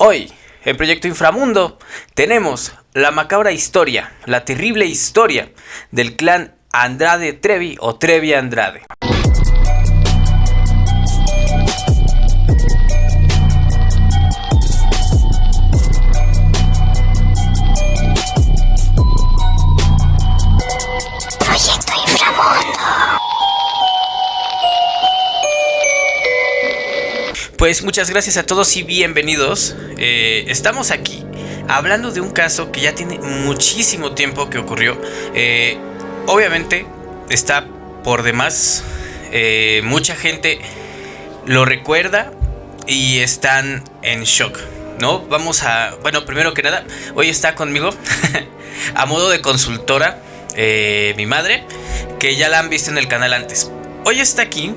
Hoy, en Proyecto Inframundo, tenemos la macabra historia, la terrible historia del clan Andrade Trevi o Trevi Andrade. Pues muchas gracias a todos y bienvenidos. Eh, estamos aquí hablando de un caso que ya tiene muchísimo tiempo que ocurrió. Eh, obviamente está por demás. eh, mucha gente lo recuerda y están en shock. ¿No? Vamos a... Bueno, primero que nada, hoy está conmigo a modo de consultora mi madre, que ya la han visto en el canal antes. Hoy está aquí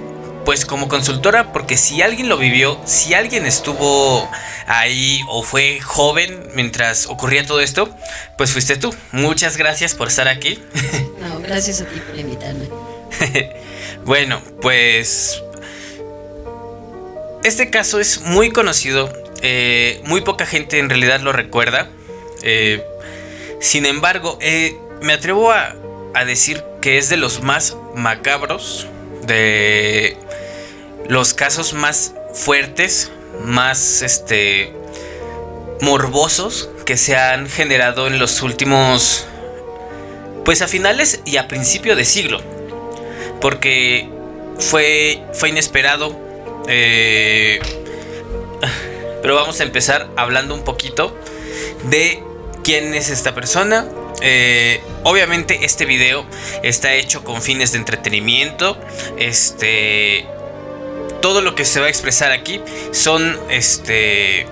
pues como consultora, porque si alguien lo vivió, si alguien estuvo ahí o fue joven mientras ocurría todo esto, pues fuiste tú. Muchas gracias por estar aquí. No, gracias a ti por invitarme. bueno, pues este caso es muy conocido, eh, muy poca gente en realidad lo recuerda. eh, sin embargo, eh, me atrevo a, a decir que es de los más macabros, de los casos más fuertes, más este morbosos que se han generado en los últimos pues a finales y a principio de siglo. Porque fue fue inesperado eh, pero vamos a empezar hablando un poquito de quién es esta persona. Eh, obviamente este video está hecho con fines de entretenimiento. Este, todo lo que se va a expresar aquí son este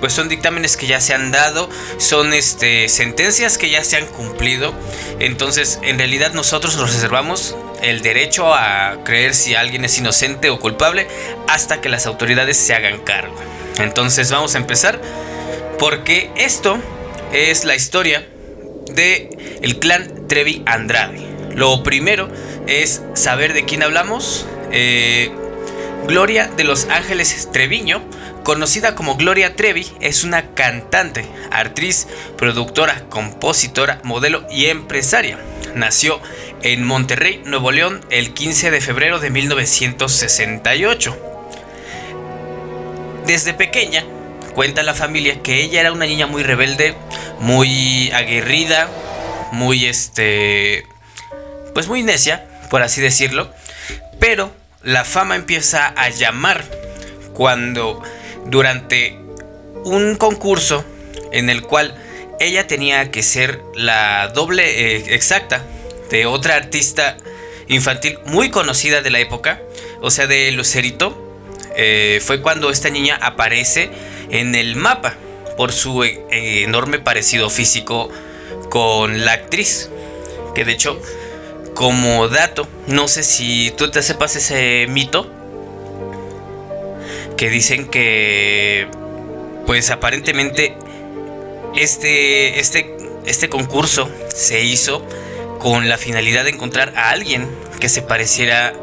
pues son dictámenes que ya se han dado, son este sentencias que ya se han cumplido. Entonces, en realidad nosotros nos reservamos el derecho a creer si alguien es inocente o culpable hasta que las autoridades se hagan cargo. Entonces, vamos a empezar porque esto es la historia de el clan Trevi Andrade. Lo primero es saber de quién hablamos. Eh, Gloria de los Ángeles Treviño, conocida como Gloria Trevi, es una cantante, actriz, productora, compositora, modelo y empresaria. Nació en Monterrey, Nuevo León, el 15 de febrero de 1968. Desde pequeña, cuenta la familia que ella era una niña muy rebelde, muy aguerrida, muy este pues muy necia, por así decirlo, pero la fama empieza a llamar cuando durante un concurso en el cual ella tenía que ser la doble eh, exacta de otra artista infantil muy conocida de la época, o sea, de Lucerito, eh, fue cuando esta niña aparece en el mapa por su eh, enorme parecido físico con la actriz, que de hecho como dato, no sé si tú te sepas ese mito que dicen que pues aparentemente este este este concurso se hizo con la finalidad de encontrar a alguien que se pareciera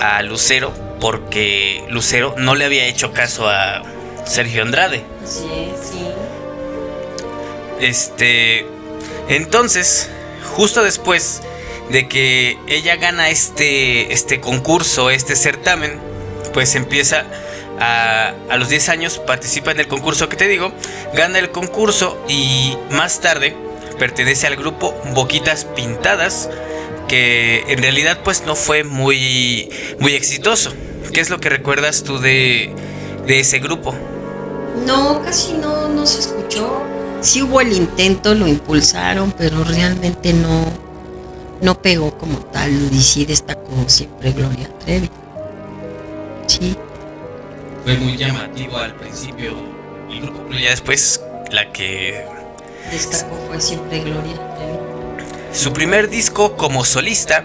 a Lucero porque Lucero no le había hecho caso a Sergio Andrade. Sí, sí. Este entonces, justo después de que ella gana este, este concurso, este certamen, pues empieza a, a los 10 años, participa en el concurso que te digo, gana el concurso y más tarde pertenece al grupo Boquitas Pintadas, que en realidad pues no fue muy, muy exitoso. ¿Qué es lo que recuerdas tú de, de ese grupo? No, casi no, no se escuchó. Sí hubo el intento, lo impulsaron, pero realmente no, no pegó como tal. Y sí destacó siempre Gloria Trevi. Sí. Fue muy llamativo al principio el grupo, pero ya después la que Destacó fue siempre Gloria Trevi. Su primer disco como solista,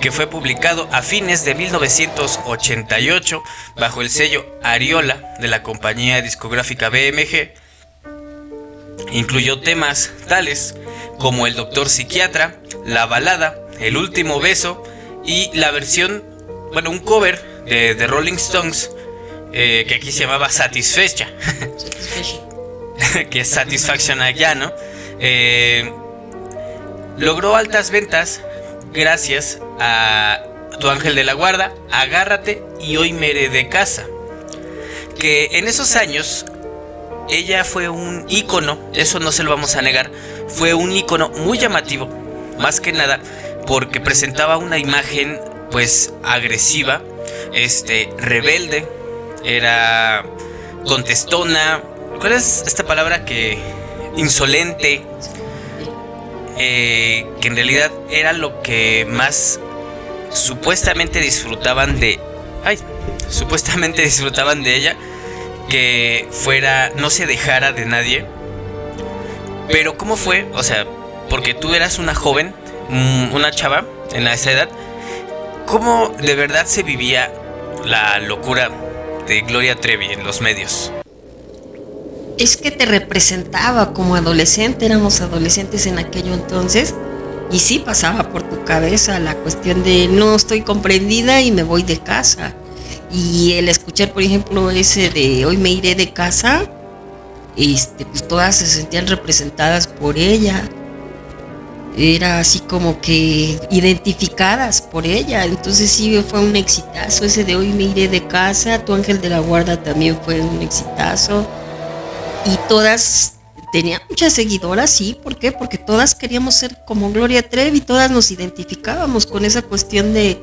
que fue publicado a fines de 1988 bajo el sello Ariola de la compañía discográfica BMG, incluyó temas tales como El Doctor Psiquiatra, La Balada, El Último Beso y la versión, bueno, un cover de Rolling Stones eh, que aquí se llamaba Satisfecha. Que es Satisfaction allá, ¿no? Eh, logró altas ventas gracias a Tu Ángel de la Guarda, Agárrate y Hoy me de casa. Que en esos años ella fue un ícono, eso no se lo vamos a negar, fue un ícono muy llamativo, más que nada porque presentaba una imagen pues agresiva, este rebelde, era contestona, ¿cuál es esta palabra que insolente? Eh, que en realidad era lo que más supuestamente disfrutaban de, ay, supuestamente disfrutaban de ella, que fuera, no se dejara de nadie. Pero ¿cómo fue? O sea, porque tú eras una joven, mm, una chava en esa edad, ¿cómo de verdad se vivía la locura de Gloria Trevi en los medios? Es que te representaba como adolescente, éramos adolescentes en aquello entonces, y sí pasaba por tu cabeza la cuestión de no estoy comprendida y me voy de casa. Y el escuchar, por ejemplo, ese de hoy me iré de casa, este, pues todas se sentían representadas por ella. Era así como que identificadas por ella. Entonces sí fue un exitazo. Ese de hoy me iré de casa. Tu ángel de la guarda también fue un exitazo. Y todas tenían muchas seguidoras, sí. ¿Por qué? Porque todas queríamos ser como Gloria Trevi. Todas nos identificábamos con esa cuestión de,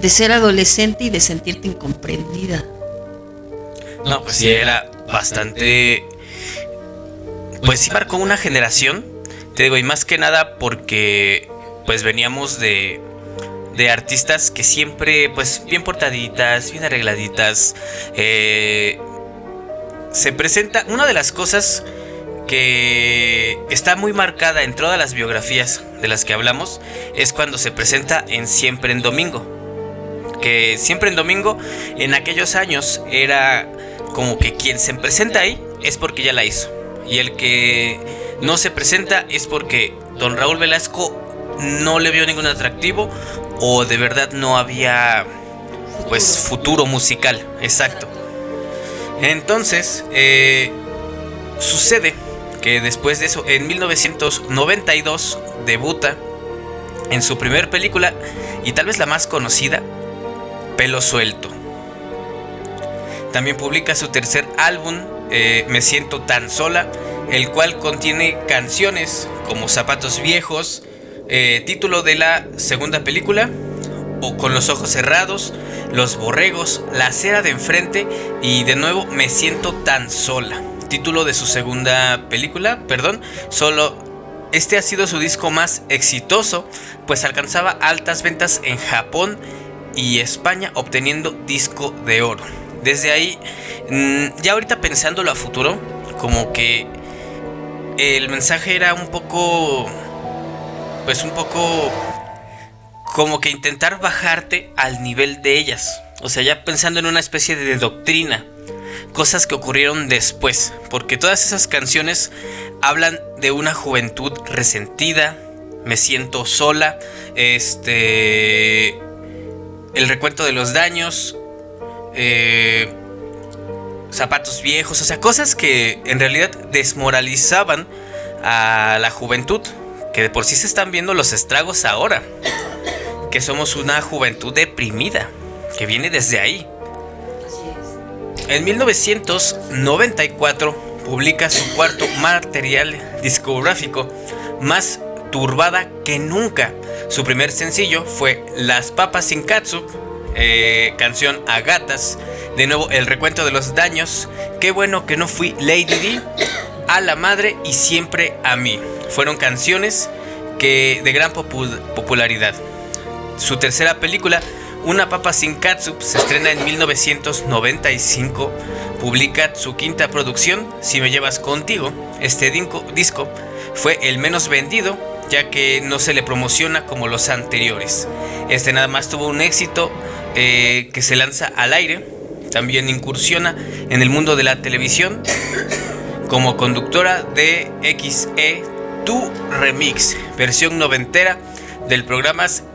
de ser adolescente y de sentirte incomprendida. No, pues sí, era bastante... Pues sí marcó una generación, te digo, y más que nada porque pues veníamos de, de artistas que siempre, pues bien portaditas, bien arregladitas. Eh, se presenta una de las cosas que está muy marcada en todas las biografías de las que hablamos, es cuando se presenta en Siempre en Domingo que siempre en domingo, en aquellos años, era como que quien se presenta ahí es porque ya la hizo. Y el que no se presenta es porque don Raúl Velasco no le vio ningún atractivo o de verdad no había pues futuro musical, exacto. Entonces, eh, sucede que después de eso, en 1992, debuta en su primer película y tal vez la más conocida, Pelo Suelto. También publica su tercer álbum, eh, Me Siento Tan Sola, el cual contiene canciones como Zapatos Viejos, eh, título de la segunda película, o Con los Ojos Cerrados, Los Borregos, La Acera de Enfrente y de nuevo Me Siento Tan Sola. Título de su segunda película, perdón, solo este ha sido su disco más exitoso, pues alcanzaba altas ventas en Japón y España obteniendo disco de oro. Desde ahí, mm, ya ahorita pensándolo a futuro, como que el mensaje era un poco, pues un poco como que intentar bajarte al nivel de ellas. O sea, ya pensando en una especie de doctrina. Cosas que ocurrieron después. Porque todas esas canciones hablan de una juventud resentida. Me siento sola. Este el recuento de los daños, eh, zapatos viejos, o sea, cosas que en realidad desmoralizaban a la juventud, que de por sí se están viendo los estragos ahora, que somos una juventud deprimida, que viene desde ahí. En 1994 publica su cuarto material discográfico, más turbada que nunca, su primer sencillo fue Las Papas sin Katsu, eh, canción a gatas. De nuevo, el recuento de los daños. Qué bueno que no fui Lady D, a la madre y siempre a mí. Fueron canciones que de gran popularidad. Su tercera película, Una papa sin katsup, se estrena en 1995. Publica su quinta producción, Si me llevas contigo. Este disco fue el menos vendido ya que no se le promociona como los anteriores. Este nada más tuvo un éxito eh, que se lanza al aire, también incursiona en el mundo de la televisión como conductora de XE Tu Remix, versión noventera del,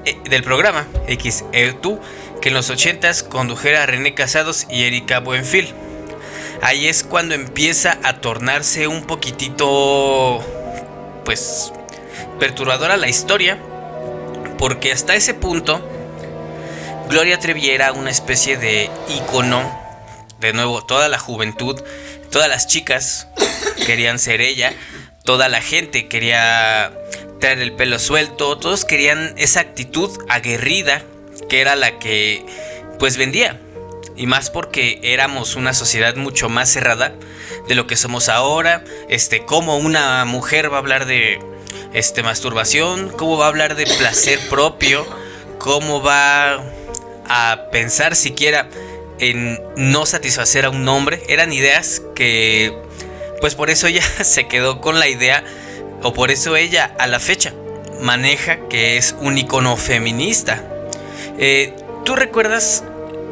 eh, del programa XE Tu, que en los 80s condujera René Casados y Erika Buenfil. ahí es cuando empieza a tornarse un poquitito, pues, perturbadora la historia, porque hasta ese punto, Gloria Trevi era una especie de icono, de nuevo, toda la juventud, todas las chicas querían ser ella, toda la gente quería traer el pelo suelto, todos querían esa actitud aguerrida que era la que pues vendía. Y más porque éramos una sociedad mucho más cerrada de lo que somos ahora. Este, cómo una mujer va a hablar de este masturbación, cómo va a hablar de placer propio, cómo va a pensar siquiera en no satisfacer a un hombre. Eran ideas que pues por eso ella se quedó con la idea o por eso ella a la fecha maneja que es un icono feminista. Eh, ¿Tú recuerdas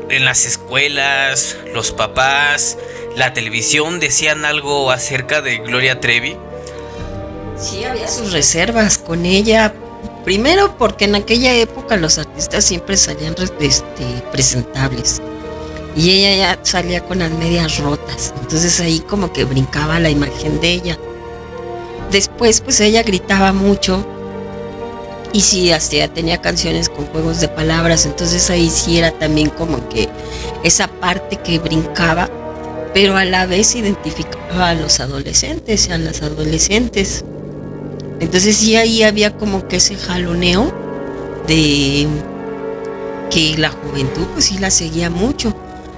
en las escuelas, los papás, la televisión decían algo acerca de Gloria Trevi? Sí, había sus reservas con ella. Primero porque en aquella época los artistas siempre salían este, presentables. Y ella ya salía con las medias rotas. Entonces ahí como que brincaba la imagen de ella. Después pues ella gritaba mucho y sí, hasta tenía canciones con juegos de palabras, entonces ahí sí era también como que esa parte que brincaba, pero a la vez identificaba a los adolescentes y a las adolescentes. Entonces sí ahí había como que ese jaloneo de que la juventud pues sí la seguía mucho.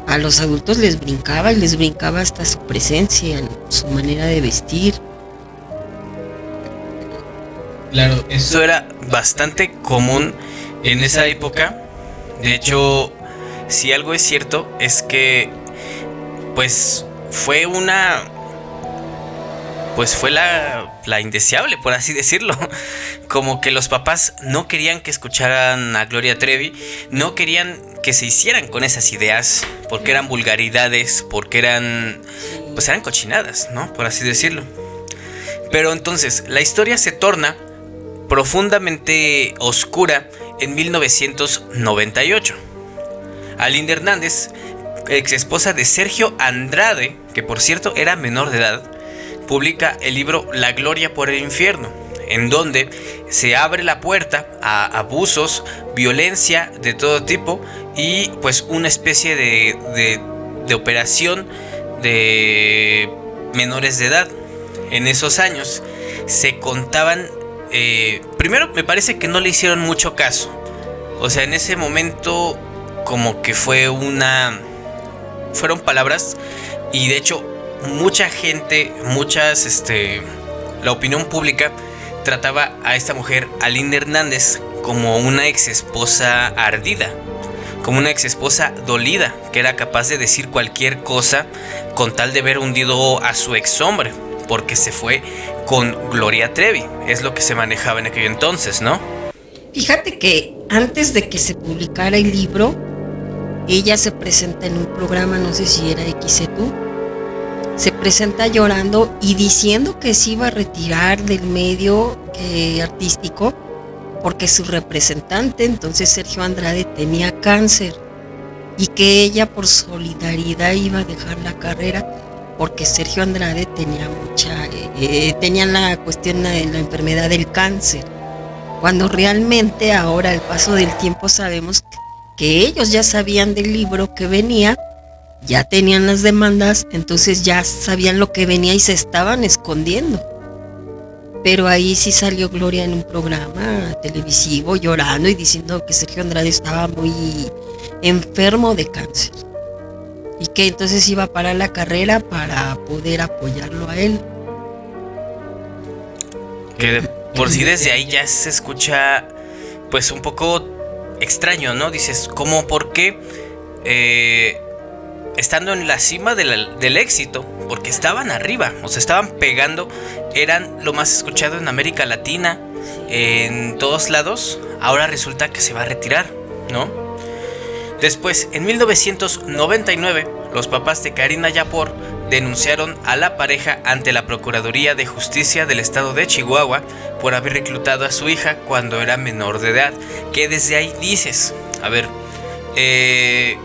A los adultos les brincaba y les brincaba hasta su presencia, su manera de vestir. Claro, eso era bastante común en esa época. De hecho, si algo es cierto es que pues fue una pues fue la, la indeseable, por así decirlo. Como que los papás no querían que escucharan a Gloria Trevi, no querían que se hicieran con esas ideas, porque eran vulgaridades, porque eran, pues eran cochinadas, ¿no? Por así decirlo. Pero entonces, la historia se torna profundamente oscura en 1998. Alinda Hernández, ex esposa de Sergio Andrade, que por cierto era menor de edad, publica el libro La Gloria por el Infierno, en donde se abre la puerta a abusos, violencia de todo tipo y pues una especie de, de operación de menores de edad. En esos años se contaban eh, primero me parece que no le hicieron mucho caso. O sea, en ese momento como que fue una... Fueron palabras y de hecho mucha gente, muchas, este, la opinión pública trataba a esta mujer, Alinda Hernández, como una ex esposa ardida, como una ex esposa dolida, que era capaz de decir cualquier cosa con tal de ver hundido a su ex hombre, porque se fue con Gloria Trevi. Es lo que se manejaba en aquel entonces, ¿no? Fíjate que antes de que se publicara el libro, ella se presenta en un programa, no sé si era XETU, se presenta llorando y diciendo que se iba a retirar del medio eh, artístico porque su representante, entonces Sergio Andrade, tenía cáncer y que ella por solidaridad iba a dejar la carrera porque Sergio Andrade tenía mucha, eh, eh, tenía la cuestión de la enfermedad del cáncer, cuando realmente ahora al paso del tiempo sabemos que ellos ya sabían del libro que venía, ya tenían las demandas, entonces ya sabían lo que venía y se estaban escondiendo. Pero ahí sí salió Gloria en un programa televisivo llorando y diciendo que Sergio Andrade estaba muy enfermo de cáncer y que entonces iba a parar la carrera para poder apoyarlo a él. Que por si desde ahí ya se escucha pues un poco extraño, ¿no? Dices, ¿cómo por qué? Eh, estando en la cima del éxito, porque estaban arriba, o sea, estaban pegando, eran lo más escuchado en América Latina, en todos lados, ahora resulta que se va a retirar, ¿no? Después, en 1999, los papás de Karina Yapor denunciaron a la pareja ante la Procuraduría de Justicia del Estado de Chihuahua por haber reclutado a su hija cuando era menor de edad. Que desde ahí dices, a ver, eh,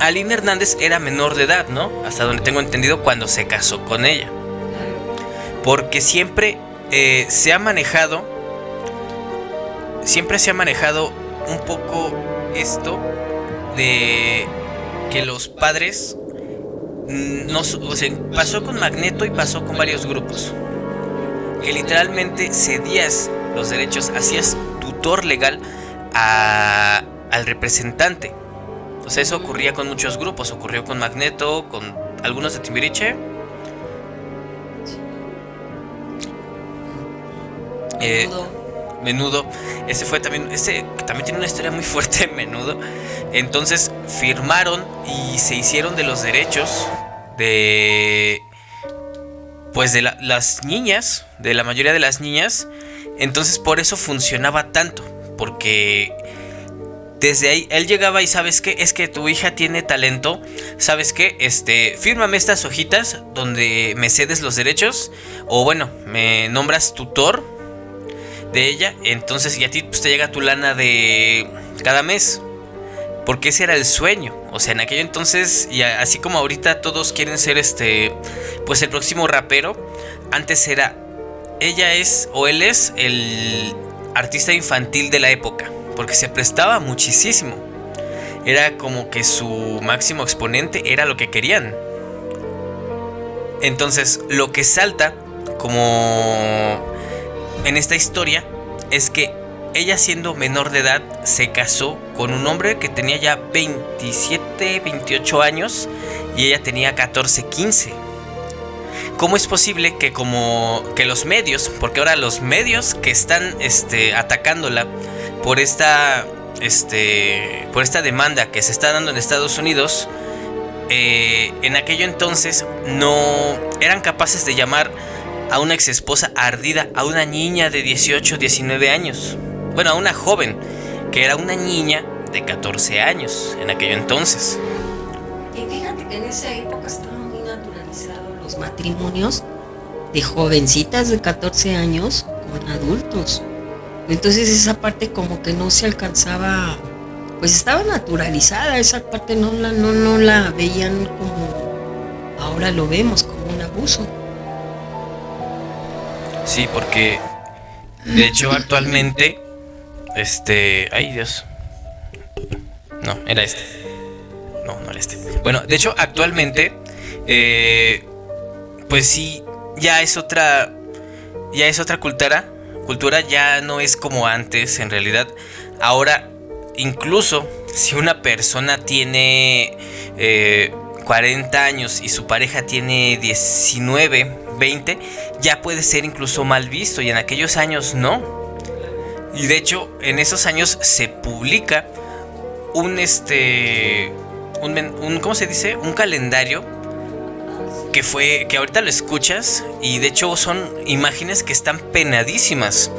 Aline Hernández era menor de edad, ¿no? Hasta donde tengo entendido cuando se casó con ella. Porque siempre eh, se ha manejado, siempre se ha manejado un poco esto de que los padres no, o pasó con Magneto y pasó con varios grupos. Que literalmente cedías los derechos, hacías tutor legal al representante. O sea, eso ocurría con muchos grupos. Ocurrió con Magneto, con algunos de Timbiriche. Eh, menudo. Ese fue también. Ese también tiene una historia muy fuerte, menudo. Entonces firmaron y se hicieron de los derechos de. Pues de las niñas, de la mayoría de las niñas. Entonces por eso funcionaba tanto. Porque desde ahí él llegaba y sabes qué, es que tu hija tiene talento, sabes qué, este, fírmame estas hojitas donde me cedes los derechos o bueno, me nombras tutor de ella, entonces y a ti pues, te llega tu lana de cada mes. Porque ese era el sueño. O sea, en aquel entonces, y así como ahorita todos quieren ser este, pues el próximo rapero, antes era, ella es o él es el artista infantil de la época porque se prestaba muchísimo. Era como que su máximo exponente era lo que querían. Entonces, lo que salta como en esta historia es que ella siendo menor de edad se casó con un hombre que tenía ya 27, 28 años y ella tenía 14, 15. ¿Cómo es posible que como que los medios, porque ahora los medios que están este, atacándola por esta, este, por esta demanda que se está dando en Estados Unidos, eh, en aquello entonces no eran capaces de llamar a una ex esposa ardida, a una niña de 18, 19 años. Bueno, a una joven, que era una niña de 14 años en aquello entonces. Y fíjate que en esa época estaban muy naturalizados los matrimonios de jovencitas de 14 años con adultos. Entonces esa parte como que no se alcanzaba, pues estaba naturalizada, esa parte no la, no, no la veían como ahora lo vemos, como un abuso. Sí, porque de hecho actualmente, este, ay Dios, no, era este, no, no era este. Bueno, de hecho actualmente, eh, pues sí, ya es otra, ya es otra cultura cultura ya no es como antes, en realidad. Ahora, incluso si una persona tiene 40 eh, años y su pareja tiene 19, 20, ya puede ser incluso mal visto y en aquellos años no. Y de hecho, en esos años se publica un este un, un ¿cómo se dice? un calendario que fue que ahorita lo escuchas y de hecho son imágenes que están penadísimas.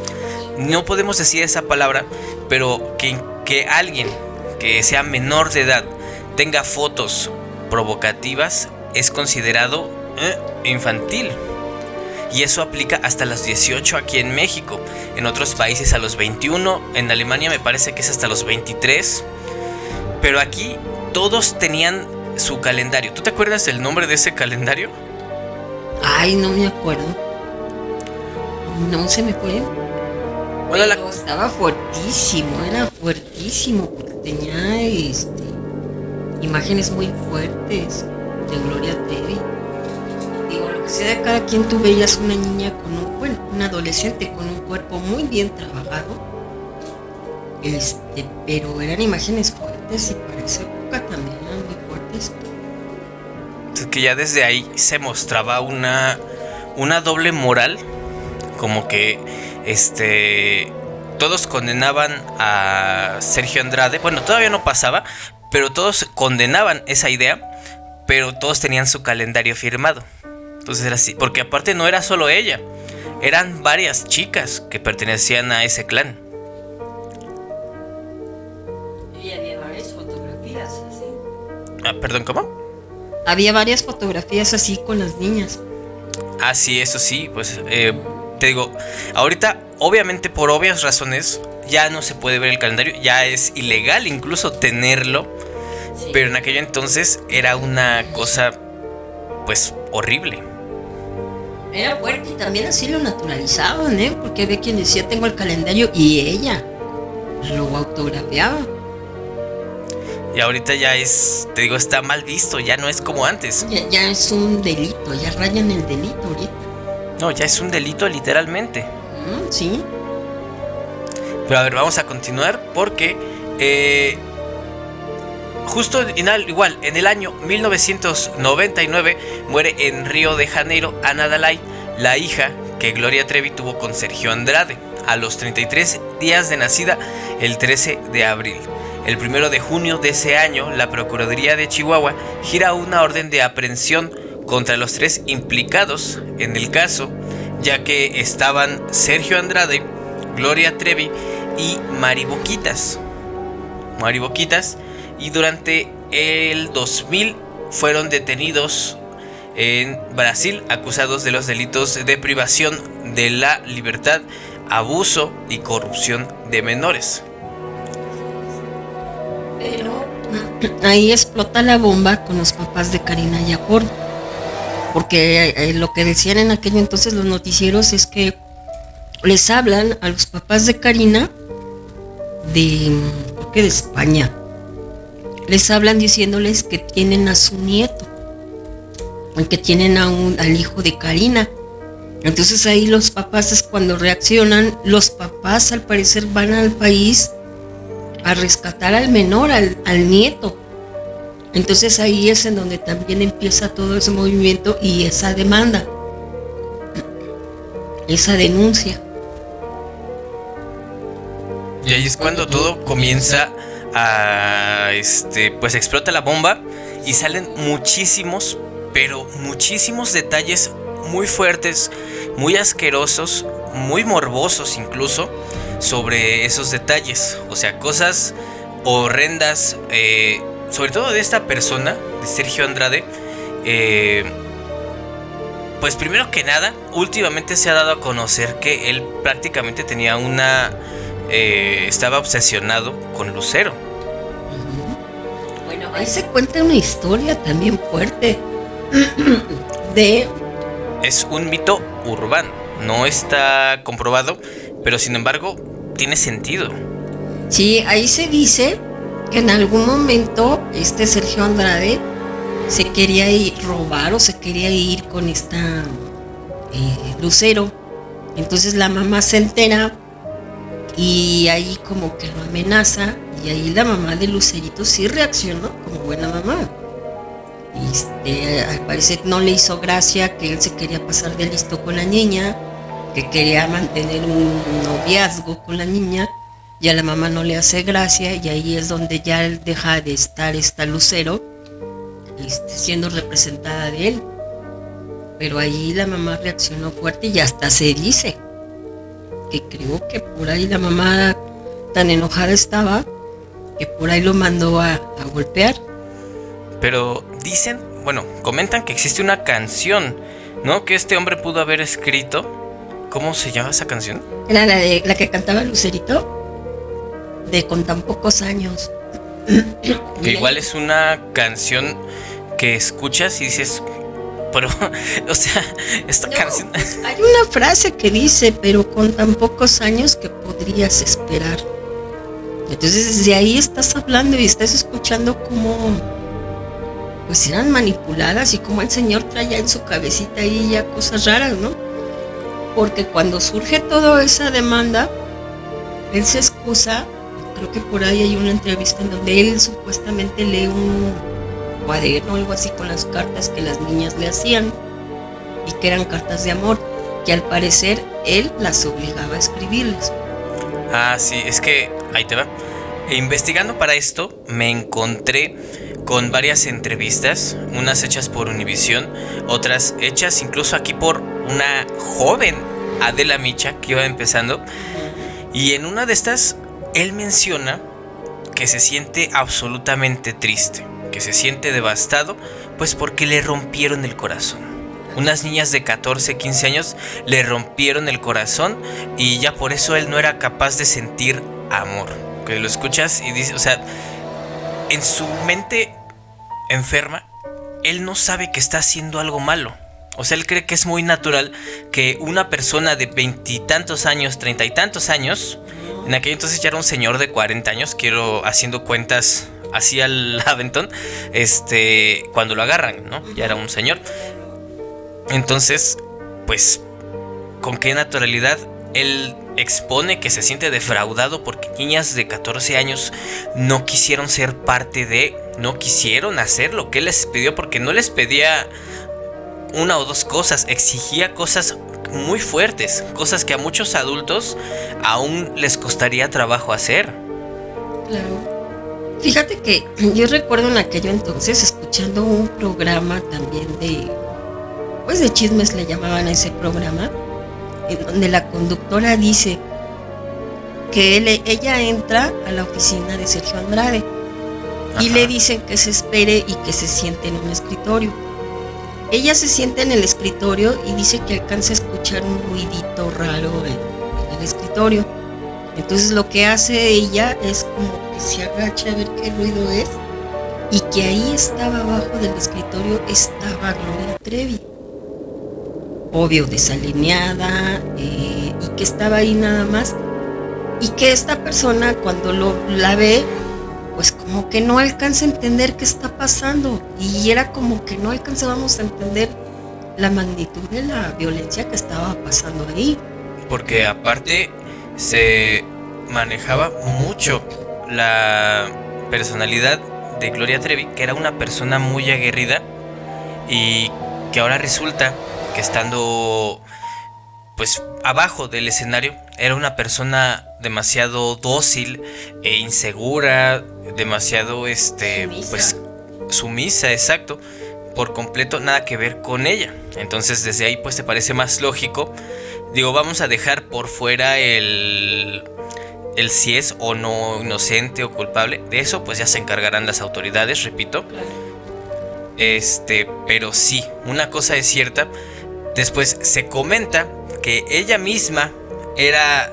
No podemos decir esa palabra, pero que, que alguien que sea menor de edad tenga fotos provocativas es considerado eh, infantil. Y eso aplica hasta los 18 aquí en México. En otros países a los 21. En Alemania me parece que es hasta los 23. Pero aquí todos tenían su calendario. ¿Tú te acuerdas del nombre de ese calendario? Ay, no me acuerdo. No se me fue. Bueno, la... estaba fuertísimo, era fuertísimo porque tenía este, imágenes muy fuertes de Gloria Trevi. Digo, lo que sea, cada quien tú veías una niña con un, bueno, un adolescente con un cuerpo muy bien trabajado. Este, pero eran imágenes fuertes y para esa época también que ya desde ahí se mostraba una, una doble moral, como que este todos condenaban a Sergio Andrade, bueno, todavía no pasaba, pero todos condenaban esa idea, pero todos tenían su calendario firmado. Entonces era así, porque aparte no era solo ella, eran varias chicas que pertenecían a ese clan. Ah, perdón, ¿cómo? había varias fotografías así con las niñas. Ah, sí, eso sí, pues eh, te digo, ahorita obviamente por obvias razones ya no se puede ver el calendario, ya es ilegal incluso tenerlo. Pero en aquel entonces era una cosa, pues, horrible. Era fuerte y también así lo naturalizaban, ¿eh? Porque había quien decía tengo el calendario y ella lo autografiaba. Y ahorita ya es, te digo, está mal visto, ya no es como antes. Ya, ya es un delito, ya rayan el delito ahorita. No, ya es un delito literalmente. Sí. Pero a ver, vamos a continuar porque eh, justo igual, en el año 1999 muere en Río de Janeiro Ana Dalai, la hija que Gloria Trevi tuvo con Sergio Andrade, a los 33 días de nacida el 13 de abril. El primero de junio de ese año, la Procuraduría de Chihuahua gira una orden de aprehensión contra los tres implicados en el caso, ya que estaban Sergio Andrade, Gloria Trevi y Mari Boquitas. Mari Boquitas. Y durante el 2000 fueron detenidos en Brasil acusados de los delitos de privación de la libertad, abuso y corrupción de menores. Pero ahí explota la bomba con los papás de Karina Yapor. Porque eh, lo que decían en aquel entonces los noticieros es que les hablan a los papás de Karina de, de España. Les hablan diciéndoles que tienen a su nieto, que tienen a un, al hijo de Karina. Entonces ahí los papás es cuando reaccionan, los papás al parecer van al país a rescatar al menor, al, nieto. Entonces ahí es en donde también empieza todo ese movimiento y esa demanda, esa denuncia. Y ahí es cuando todo comienza a este pues explota la bomba y salen muchísimos, pero muchísimos detalles muy fuertes, muy asquerosos, muy morbosos incluso sobre esos detalles, o sea, cosas horrendas, eh, sobre todo de esta persona, de Sergio Andrade, eh, pues primero que nada, últimamente se ha dado a conocer que él prácticamente tenía una... eh, estaba obsesionado con Lucero. Bueno, ahí se cuenta una historia también fuerte de Es un mito urbano, no está comprobado, pero sin embargo tiene sentido. Sí, ahí se dice que en algún momento este Sergio Andrade se quería ir robar o se quería ir con esta eh, Lucero. Entonces la mamá se entera y ahí como que lo amenaza y ahí la mamá de Lucerito sí reaccionó como buena mamá. Este, al parecer no le hizo gracia que él se quería pasar de listo con la niña, que quería mantener un noviazgo con la niña y a la mamá no le hace gracia y ahí es donde ya deja de estar esta Lucero este, siendo representada de él. Pero ahí la mamá reaccionó fuerte y hasta se dice que creo que por ahí la mamá tan enojada estaba que por ahí lo mandó a, a golpear. Pero dicen, bueno, comentan que existe una canción, ¿no? Que este hombre pudo haber escrito. ¿Cómo se llama esa canción? Era la, de, la que cantaba Lucerito de con tan pocos años. Que igual es una canción que escuchas y dices, pero, o sea, esta No, canción... pues, hay una frase que dice, pero con tan pocos años que podrías esperar. Entonces desde ahí estás hablando y estás escuchando cómo pues eran manipuladas y cómo el señor traía en su cabecita ahí ya cosas raras, ¿no? Porque cuando surge toda esa demanda, él se excusa, creo que por ahí hay una entrevista en donde él supuestamente lee un cuaderno o algo así con las cartas que las niñas le hacían y que eran cartas de amor, que al parecer él las obligaba a escribirles. Ah, sí, es que ahí te va. E investigando para esto, me encontré con varias entrevistas, unas hechas por Univision, otras hechas incluso aquí por una joven Adela Micha que iba empezando. Y en una de estas, él menciona que se siente absolutamente triste, que se siente devastado, pues porque le rompieron el corazón. Unas niñas de 14, 15 años le rompieron el corazón y ya por eso él no era capaz de sentir amor. Que lo escuchas y dices, o sea, en su mente enferma, él no sabe que está haciendo algo malo. O sea, él cree que es muy natural que una persona de veintitantos años, treinta y tantos años, en aquel entonces ya era un señor de 40 años, quiero haciendo cuentas así al aventón, este, cuando lo agarran, ¿no? Ya era un señor. Entonces, pues, ¿con qué naturalidad él expone que se siente defraudado porque niñas de 14 años no quisieron ser parte de, no quisieron hacer lo que les pidió porque no les pedía una o dos cosas, exigía cosas muy fuertes, cosas que a muchos adultos aún les costaría trabajo hacer. Claro. Fíjate que yo recuerdo en aquello entonces escuchando un programa también de, pues de chismes le llamaban a ese programa, en donde la conductora dice que ella entra a la oficina de Sergio Andrade y le dicen que se espere y que se siente en un escritorio. Ella se siente en el escritorio y dice que alcanza a escuchar un ruidito raro en el escritorio. Entonces lo que hace ella es como se agacha a ver qué ruido es y que ahí estaba abajo del escritorio estaba Gloria Trevi. Obvio, desalineada eh, y que estaba ahí nada más. Y que esta persona cuando lo, la ve, pues como que no alcanza a entender qué está pasando. Y era como que no alcanzábamos a entender la magnitud de la violencia que estaba pasando ahí. Porque aparte se manejaba mucho la personalidad de Gloria Trevi, que era una persona muy aguerrida y que ahora resulta que estando pues abajo del escenario era una persona demasiado dócil e insegura, demasiado este pues sumisa, exacto, por completo nada que ver con ella. Entonces desde ahí pues te parece más lógico. Digo, vamos a dejar por fuera el el si es o no inocente o culpable, de eso pues ya se encargarán las autoridades, repito. Este, pero sí, una cosa es cierta, después se comenta que ella misma era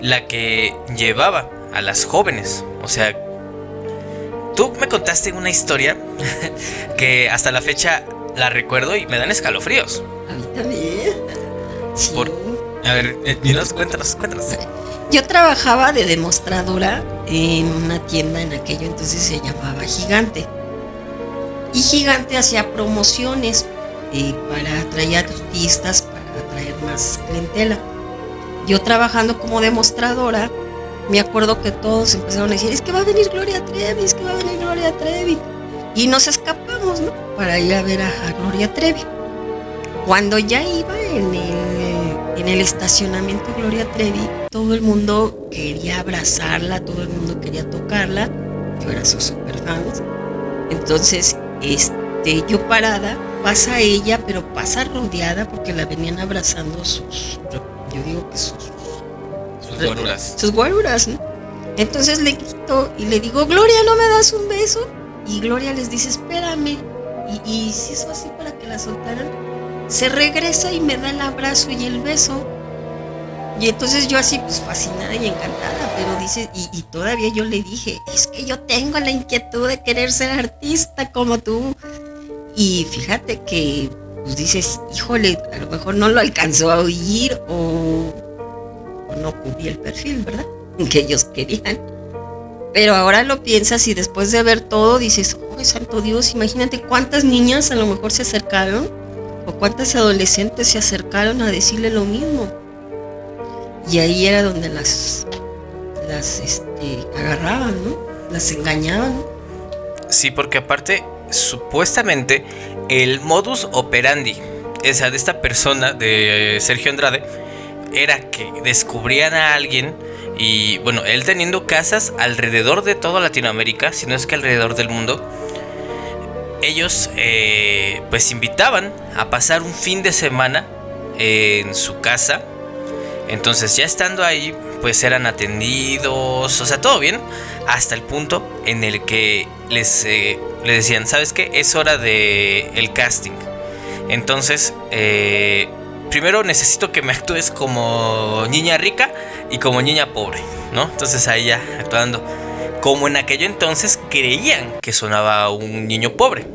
la que llevaba a las jóvenes, o sea, tú me contaste una historia que hasta la fecha la recuerdo y me dan escalofríos. A mí también. a ver, eh, dinos, cuéntanos, cuéntanos. Yo trabajaba de demostradora en una tienda en aquello entonces se llamaba Gigante. Y Gigante hacía promociones eh, para atraer artistas, para atraer más clientela. Yo trabajando como demostradora, me acuerdo que todos empezaron a decir, es que va a venir Gloria Trevi, es que va a venir Gloria Trevi. Y nos escapamos, ¿no? Para ir a ver a, a Gloria Trevi. Cuando ya iba en el en el estacionamiento Gloria Trevi, todo el mundo quería abrazarla, todo el mundo quería tocarla. Yo era su super fan. Entonces, este, yo parada, pasa ella, pero pasa rodeada porque la venían abrazando sus, yo digo que sus, sus guaruras. Sus guaruras, ¿no? Entonces le quito y le digo, Gloria, ¿no me das un beso? Y Gloria les dice, espérame. Y, y si eso así para que la soltaran, se regresa y me da el abrazo y el beso. Y entonces yo así pues fascinada y encantada, pero dice, y, todavía yo le dije, es que yo tengo la inquietud de querer ser artista como tú. Y fíjate que pues dices, híjole, a lo mejor no lo alcanzó a oír o, no cubrí el perfil, ¿verdad? Que ellos querían. Pero ahora lo piensas y después de ver todo dices, oh, santo Dios, imagínate cuántas niñas a lo mejor se acercaron o cuántas adolescentes se acercaron a decirle lo mismo. Y ahí era donde las, las este, agarraban, ¿no? Las engañaban. Sí, porque aparte, supuestamente, el modus operandi, esa de esta persona, de Sergio Andrade, era que descubrían a alguien y, bueno, él teniendo casas alrededor de toda Latinoamérica, si no es que alrededor del mundo, ellos eh, pues invitaban a pasar un fin de semana en su casa. Entonces ya estando ahí pues eran atendidos, o sea, todo bien, hasta el punto en el que les, eh, decían, ¿sabes qué? Es hora de el casting. Entonces, eh, primero necesito que me actúes como niña rica y como niña pobre, ¿no? Entonces ahí ya actuando como en aquello entonces creían que sonaba un niño pobre,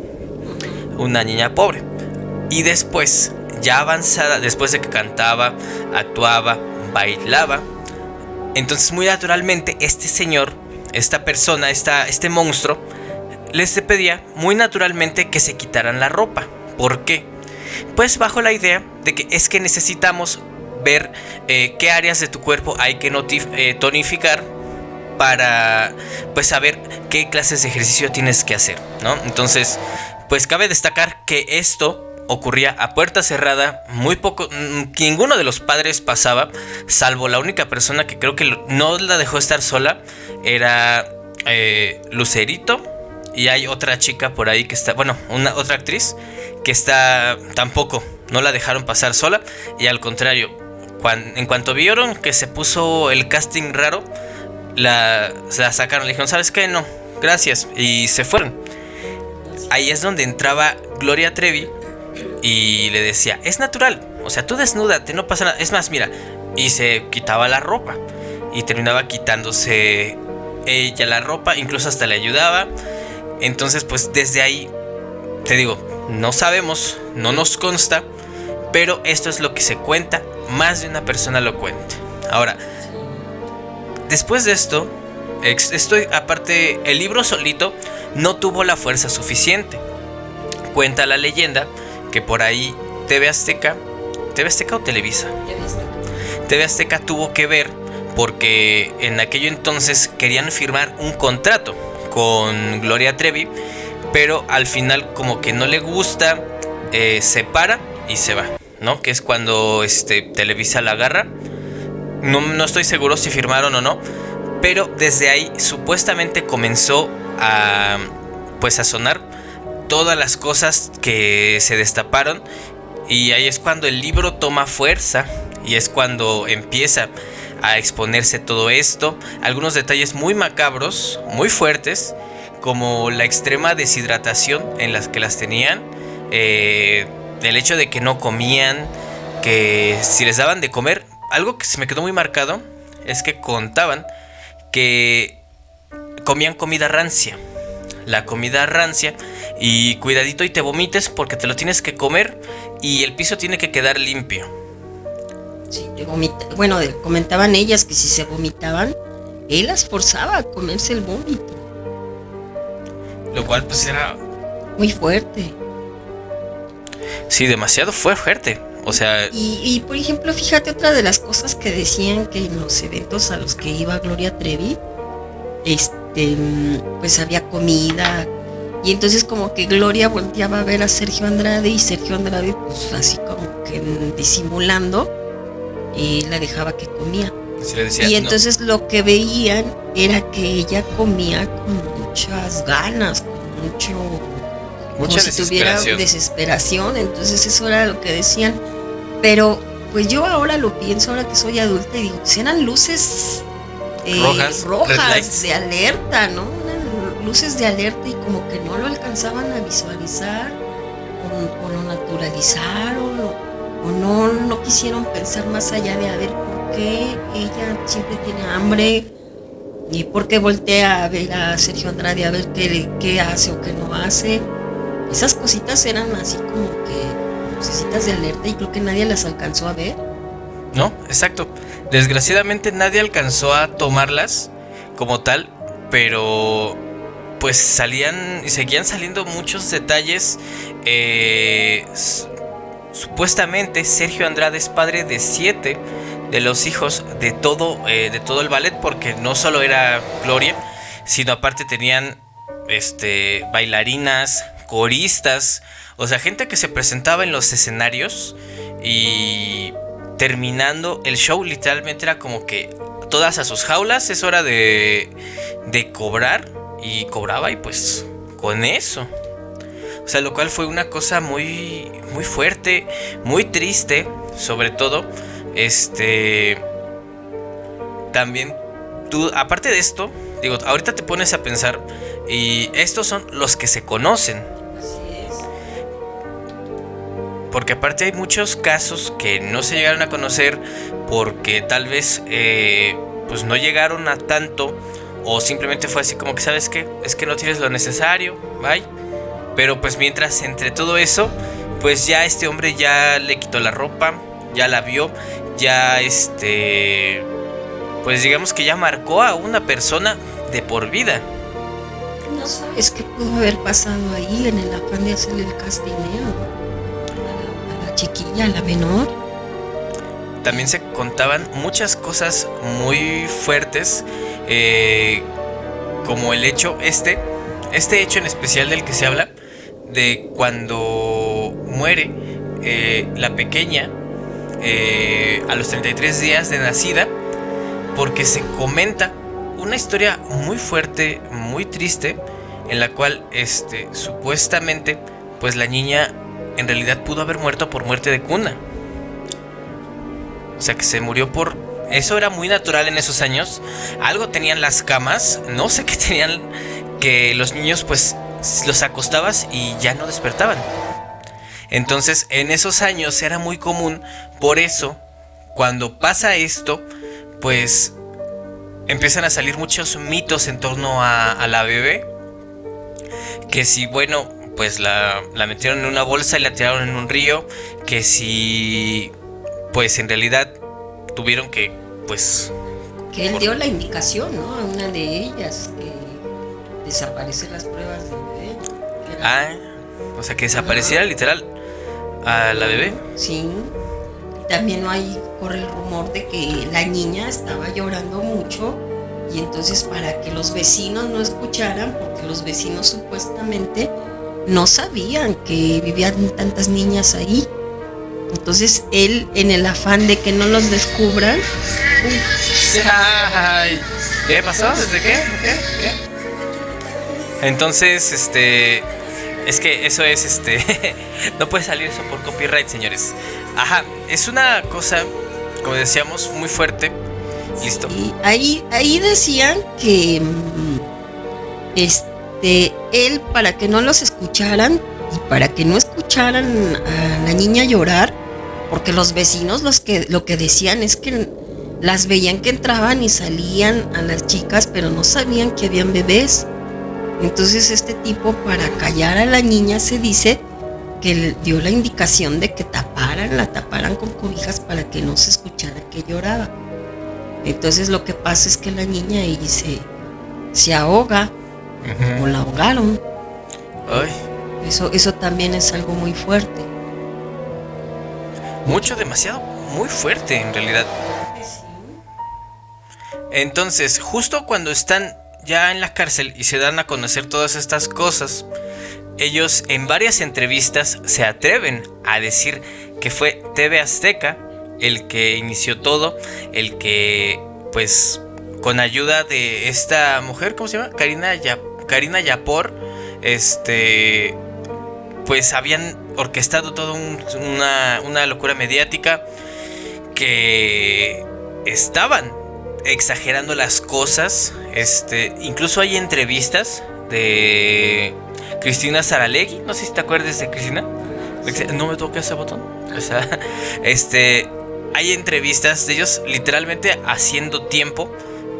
una niña pobre. Y después, ya avanzada, después de que cantaba, actuaba, bailaba, entonces muy naturalmente este señor, esta persona, esta, este monstruo, les pedía muy naturalmente que se quitaran la ropa. ¿Por qué? Pues bajo la idea de que es que necesitamos ver eh, qué áreas de tu cuerpo hay que eh, tonificar para pues saber qué clases de ejercicio tienes que hacer, ¿no? Entonces, pues cabe destacar que esto ocurría a puerta cerrada, muy poco, mm, ninguno de los padres pasaba, salvo la única persona que creo que no la dejó estar sola, era eh, Lucerito, y hay otra chica por ahí que está, bueno, una otra actriz que está tampoco, no la dejaron pasar sola, y al contrario, en cuanto vieron que se puso el casting raro, la, la sacaron, le dijeron, ¿sabes qué? No, gracias, y se fueron. Ahí es donde entraba Gloria Trevi y le decía, es natural, o sea, tú desnúdate, no pasa nada. Es más, mira, y se quitaba la ropa y terminaba quitándose ella la ropa, incluso hasta le ayudaba. Entonces, pues desde ahí, te digo, no sabemos, no nos consta, pero esto es lo que se cuenta, más de una persona lo cuenta. Ahora, después de esto, estoy, aparte, el libro solito no tuvo la fuerza suficiente. Cuenta la leyenda que por ahí TV Azteca, TV Azteca o Televisa, TV Azteca. tuvo que ver porque en aquello entonces querían firmar un contrato con Gloria Trevi, pero al final como que no le gusta, eh, se para y se va, ¿no? Que es cuando este, Televisa la agarra. No, no estoy seguro si firmaron o no, pero desde ahí supuestamente comenzó a pues a sonar todas las cosas que se destaparon y ahí es cuando el libro toma fuerza y es cuando empieza a exponerse todo esto, algunos detalles muy macabros, muy fuertes, como la extrema deshidratación en las que las tenían, eh, el hecho de que no comían, que si les daban de comer, algo que se me quedó muy marcado es que contaban que comían comida rancia. La comida rancia y cuidadito y te vomites porque te lo tienes que comer y el piso tiene que quedar limpio. Sí, te vomita. Bueno, comentaban ellas que si se vomitaban, él las forzaba a comerse el vómito. Lo cual pues era... Muy fuerte. Sí, demasiado fue fuerte. O sea... Y, y, por ejemplo, fíjate otra de las cosas que decían que en los eventos a los que iba Gloria Trevi, este, pues había comida, y entonces como que Gloria volteaba a ver a Sergio Andrade y Sergio Andrade pues así como que disimulando y la dejaba que comía. y entonces lo que veían era que ella comía con muchas ganas, con mucho... Mucha como si tuviera desesperación, entonces eso era lo que decían. Pero pues yo ahora lo pienso, ahora que soy adulta, y digo, si eran luces eh, rojas, rojas de alerta, ¿no? Luces de alerta y como que no lo alcanzaban a visualizar o, lo naturalizaron o, no, no quisieron pensar más allá de a ver por qué ella siempre tiene hambre y por qué voltea a ver a Sergio Andrade a ver qué, qué hace o qué no hace. Esas cositas eran así como que lucecitas de alerta y creo que nadie las alcanzó a ver. No, exacto. Desgraciadamente nadie alcanzó a tomarlas como tal, pero pues salían y seguían saliendo muchos detalles. Eh, supuestamente Sergio Andrade es padre de siete de los hijos de todo, eh, de todo el ballet, porque no solo era Gloria, sino aparte tenían este, bailarinas, coristas, o sea, gente que se presentaba en los escenarios y terminando el show literalmente era como que todas a sus jaulas, es hora de, de cobrar y cobraba y pues con eso. O sea, lo cual fue una cosa muy muy fuerte, muy triste, sobre todo este también tú aparte de esto, digo, ahorita te pones a pensar y estos son los que se conocen. Porque aparte hay muchos casos que no se llegaron a conocer porque tal vez eh, pues no llegaron a tanto o simplemente fue así como que, ¿sabes qué? Es que no tienes lo necesario, bye. Pero pues mientras entre todo eso, pues ya este hombre ya le quitó la ropa, ya la vio, ya este, pues digamos que ya marcó a una persona de por vida. No sabes qué pudo haber pasado ahí en el afán de hacerle el castineo a la, a la chiquilla, a la menor. También se contaban muchas cosas muy fuertes, eh, como el hecho este, este hecho en especial del que se habla, de cuando muere eh, la pequeña eh, a los 33 días de nacida, porque se comenta una historia muy fuerte, muy triste, en la cual este, supuestamente pues la niña en realidad pudo haber muerto por muerte de cuna. O sea que se murió por... Eso era muy natural en esos años. Algo tenían las camas. No sé qué tenían que los niños pues los acostabas y ya no despertaban. Entonces en esos años era muy común. Por eso, cuando pasa esto, pues empiezan a salir muchos mitos en torno a, la bebé. Que si, bueno, pues la, la metieron en una bolsa y la tiraron en un río. Que si, pues en realidad tuvieron que, pues... Que él dio la indicación, ¿no? A una de ellas, que desaparecen las pruebas de bebé. Ah, o sea, que desapareciera literal a la bebé. Sí. También no hay, corre el rumor de que la niña estaba llorando mucho y entonces para que los vecinos no escucharan, porque los vecinos supuestamente no sabían que vivían tantas niñas ahí. Entonces él, en el afán de que no los descubran, Ay, ¿qué pasó? ¿Desde qué? ¿Qué? ¿Qué? Entonces, este, es que eso es, este, no puede salir eso por copyright, señores. Ajá, es una cosa, como decíamos, muy fuerte. Listo. Y ahí, ahí decían que mm, este, él, para que no los escucharan y para que no escucharan a la niña llorar, porque los vecinos los que, lo que decían es que las veían que entraban y salían a las chicas, pero no sabían que habían bebés. Entonces este tipo, para callar a la niña, se dice que dio la indicación de que taparan, la taparan con cobijas para que no se escuchara que lloraba. Entonces lo que pasa es que la niña ahí se, se ahoga o la ahogaron. Ay, Eso, eso también es algo muy fuerte. Mucho, demasiado, muy fuerte en realidad. Entonces, justo cuando están ya en la cárcel y se dan a conocer todas estas cosas, ellos en varias entrevistas se atreven a decir que fue TV Azteca el que inició todo, el que pues con ayuda de esta mujer, ¿cómo se llama? Karina, Ya- Karina Yapor, este pues habían orquestado todo un- una, una locura mediática que estaban exagerando las cosas. Este, incluso hay entrevistas de Cristina Saralegui. No sé si te acuerdas de Cristina. No me toca ese botón. O sea, este, hay entrevistas de ellos literalmente haciendo tiempo.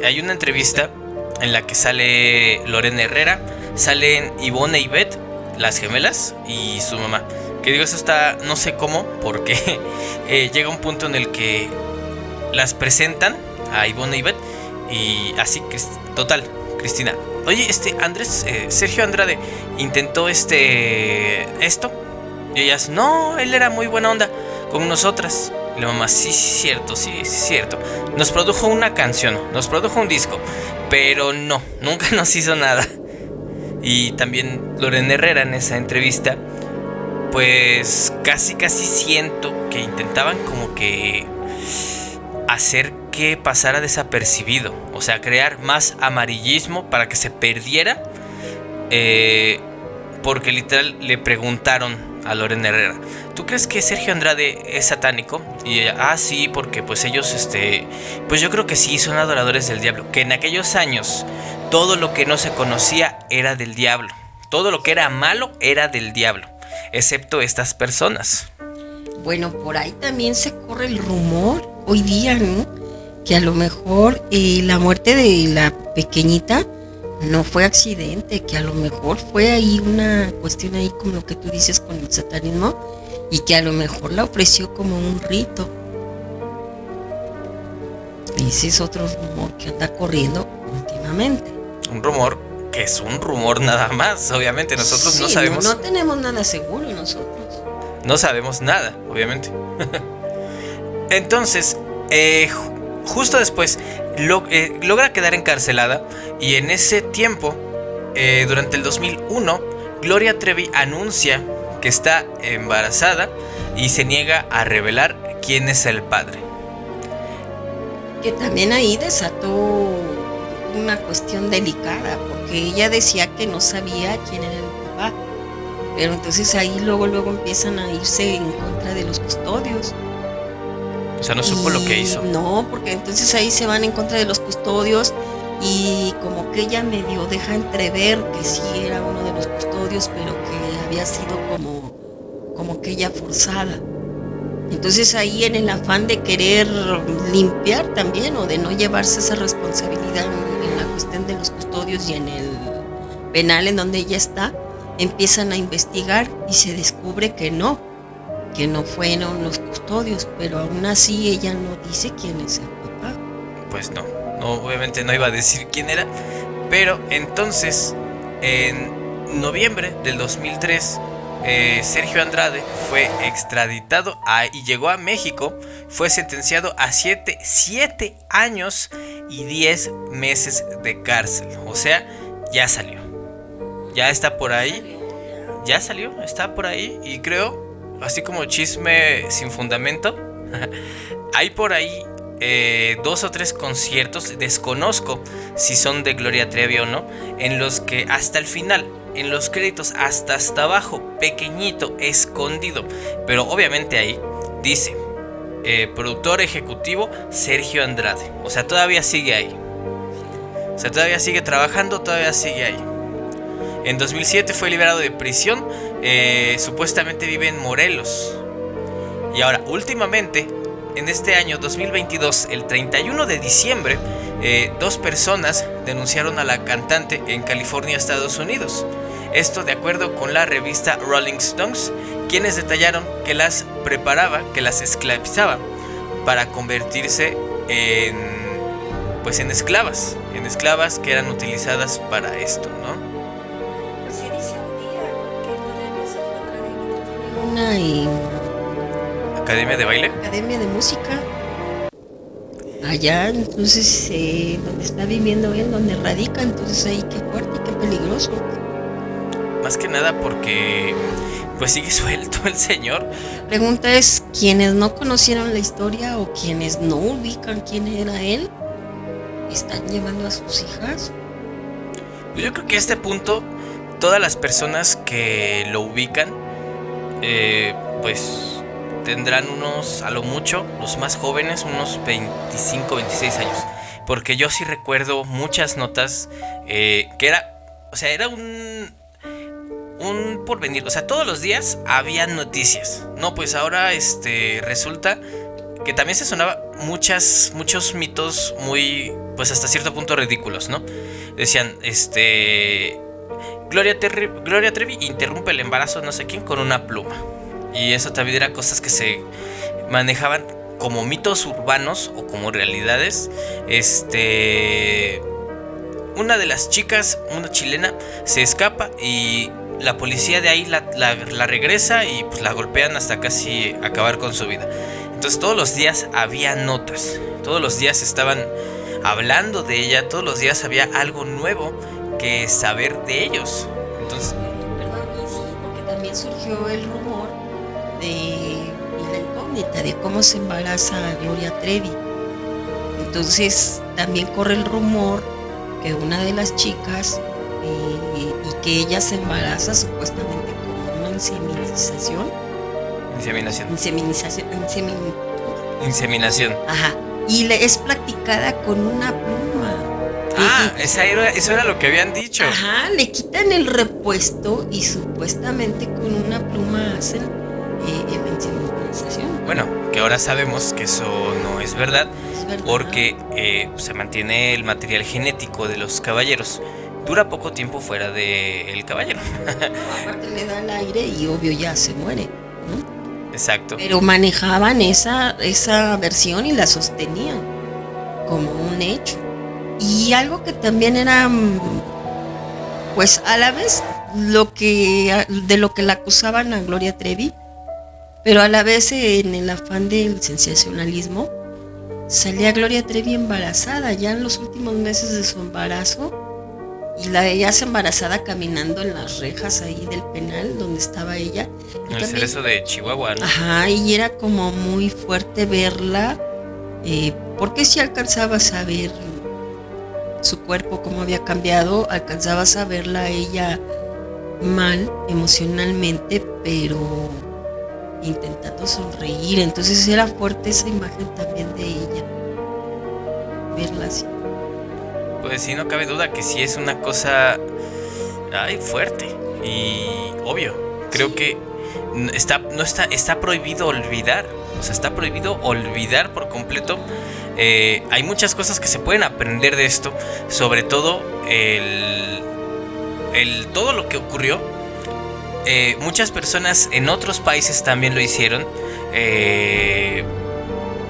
Hay una entrevista en la que sale Lorena Herrera, salen Ivonne y Beth, las gemelas, y su mamá. Que digo, eso está, no sé cómo, porque eh, llega un punto en el que las presentan a Ivonne y Beth, y así total, Cristina. Oye, este Andrés, eh, Sergio Andrade intentó este esto. Y ellas, no, él era muy buena onda con nosotras. Y la mamá, sí, sí, cierto, sí, sí, cierto. Nos produjo una canción, nos produjo un disco, pero no, nunca nos hizo nada. Y también Lorena Herrera en esa entrevista, pues casi, casi siento que intentaban como que hacer que pasara desapercibido. O sea, crear más amarillismo para que se perdiera. eh, porque literal le preguntaron a Lorena Herrera, ¿tú crees que Sergio Andrade es satánico? Y ah, sí, porque pues ellos, este, pues yo creo que sí, son adoradores del diablo. Que en aquellos años todo lo que no se conocía era del diablo. Todo lo que era malo era del diablo. Excepto estas personas. Bueno, por ahí también se corre el rumor hoy día, ¿no? que a lo mejor eh, la muerte de la pequeñita no fue accidente, que a lo mejor fue ahí una cuestión ahí como lo que tú dices con el satanismo y que a lo mejor la ofreció como un rito. Ese es otro rumor que anda corriendo últimamente. Un rumor que es un rumor nada más, obviamente. Nosotros no sabemos. No, tenemos nada seguro nosotros. No sabemos nada, obviamente. Entonces, eh, ju- justo después, eh, logra quedar encarcelada y en ese tiempo, eh, durante el 2001, Gloria Trevi anuncia que está embarazada y se niega a revelar quién es el padre. Que también ahí desató una cuestión delicada, porque ella decía que no sabía quién era el papá. Pero entonces ahí luego, luego empiezan a irse en contra de los custodios. O sea, no supo lo que hizo. No, porque entonces ahí se van en contra de los custodios y como que ella medio deja entrever que sí era uno de los custodios, pero que había sido como, como que ella forzada. Entonces ahí en el afán de querer limpiar también o de no llevarse esa responsabilidad en, la cuestión de los custodios y en el penal en donde ella está, empiezan a investigar y se descubre que no, que no fueron los custodios, pero aún así ella no dice quién es el papá. Pues no, no, obviamente no iba a decir quién era. Pero entonces, en noviembre del 2003, eh, Sergio Andrade fue extraditado y llegó a México. Fue sentenciado a 7 siete años y 10 meses de cárcel. O sea, ya salió. Ya está por ahí. Ya salió, está por ahí. Y creo, así como chisme sin fundamento, hay por ahí eh, dos o tres conciertos, desconozco si son de Gloria Trevi o no, en los que hasta el final, en los créditos, hasta hasta abajo, pequeñito, escondido, pero obviamente ahí dice eh, productor ejecutivo Sergio Andrade, o sea, todavía sigue ahí, o sea, todavía sigue trabajando, todavía sigue ahí. En 2007 fue liberado de prisión, eh, supuestamente vive en Morelos. Y ahora, últimamente, en este año 2022, el 31 de diciembre, eh, dos personas denunciaron a la cantante en California, Estados Unidos. Esto de acuerdo con la revista Rolling Stones, quienes detallaron que las preparaba, que las esclavizaba para convertirse en pues en esclavas, en esclavas que eran utilizadas para esto, ¿no? Se dice un día que todavía se fue una en Academia de baile. academia de música. Allá, entonces, eh, donde está viviendo él, donde radica, entonces ahí qué fuerte, qué peligroso. Más que nada porque pues sigue suelto el señor. La pregunta es, quienes no conocieron la historia o quienes no ubican quién era él, están llevando a sus hijas. Yo creo que a este punto todas las personas que lo ubican eh, pues tendrán unos, a lo mucho, los más jóvenes, unos 25, 26 años. Porque yo sí recuerdo muchas notas eh, que era, o sea, era un, un porvenir. O sea, todos los días había noticias. No, pues ahora este, resulta que también se sonaba muchas, muchos mitos muy, pues hasta cierto punto ridículos, ¿no? Decían, este... Gloria, Gloria Trevi interrumpe el embarazo no sé quién con una pluma. Y eso también eran cosas que se manejaban como mitos urbanos o como realidades. Este... Una de las chicas, una chilena, se escapa y la policía de ahí la, regresa y pues la golpean hasta casi acabar con su vida. Entonces todos los días había notas, todos los días estaban hablando de ella, todos los días había algo nuevo que saber de ellos. Entonces, Perdón, porque también surgió el rumor de la incógnita de cómo se embaraza Gloria Trevi. Entonces también corre el rumor que una de las chicas eh, y que ella se embaraza supuestamente con una inseminización, inseminación. inseminización, insemin- Inseminación. ajá, y le es practicada con una pluma. Ah, y- esa era, eso era lo que habían dicho. Ajá, le quitan el repuesto y supuestamente con una pluma hacen eh. Bueno, que ahora sabemos que eso no es verdad. Es Es verdad. porque eh, se mantiene el material genético de los caballeros. Dura poco tiempo fuera del caballero. Aparte le da el aire y obvio ya se muere. ¿no? Exacto. Pero manejaban esa, esa versión y la sostenían como un hecho. Y algo que también era, mm, pues a la vez, lo que, de lo que la acusaban a Gloria Trevi, pero a la vez en el afán del sensacionalismo, salía Gloria Trevi embarazada, ya en los últimos meses de su embarazo, y la veías embarazada caminando en las rejas ahí del penal donde estaba ella. Y En el también- cerezo de Chihuahua, ¿no? Ajá, y era como muy fuerte verla, eh, porque si alcanzabas a ver su cuerpo, cómo había cambiado, alcanzabas a verla a ella mal emocionalmente, pero intentando sonreír, entonces era fuerte esa imagen también de ella, verla así. Pues sí, no cabe duda que sí es una cosa ay, fuerte y obvio. Creo que está, no está, está prohibido olvidar. O sea, está prohibido olvidar por completo. Eh, hay muchas cosas que se pueden aprender de esto. Sobre todo el, el todo lo que ocurrió. Eh, muchas personas en otros países también lo hicieron. Eh,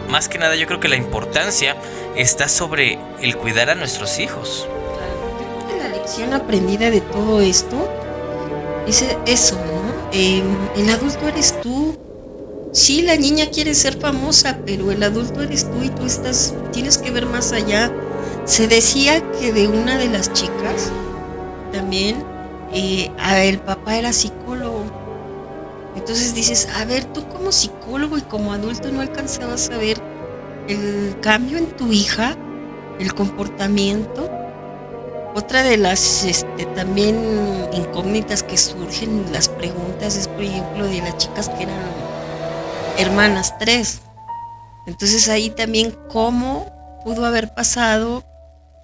más que nada yo creo que la importancia está sobre el cuidar a nuestros hijos. Yo creo que la lección aprendida de todo esto es eso, ¿no? El adulto eres tú. Sí, la niña quiere ser famosa, pero el adulto eres tú y tú estás, tienes que ver más allá. Se decía que de una de las chicas también eh, el papá era psicólogo. Entonces dices, a ver, tú como psicólogo y como adulto no alcanzabas a ver el cambio en tu hija, el comportamiento. Otra de las este, también incógnitas que surgen, las preguntas, es por ejemplo de las chicas que eran hermanas tres. Entonces ahí también cómo pudo haber pasado.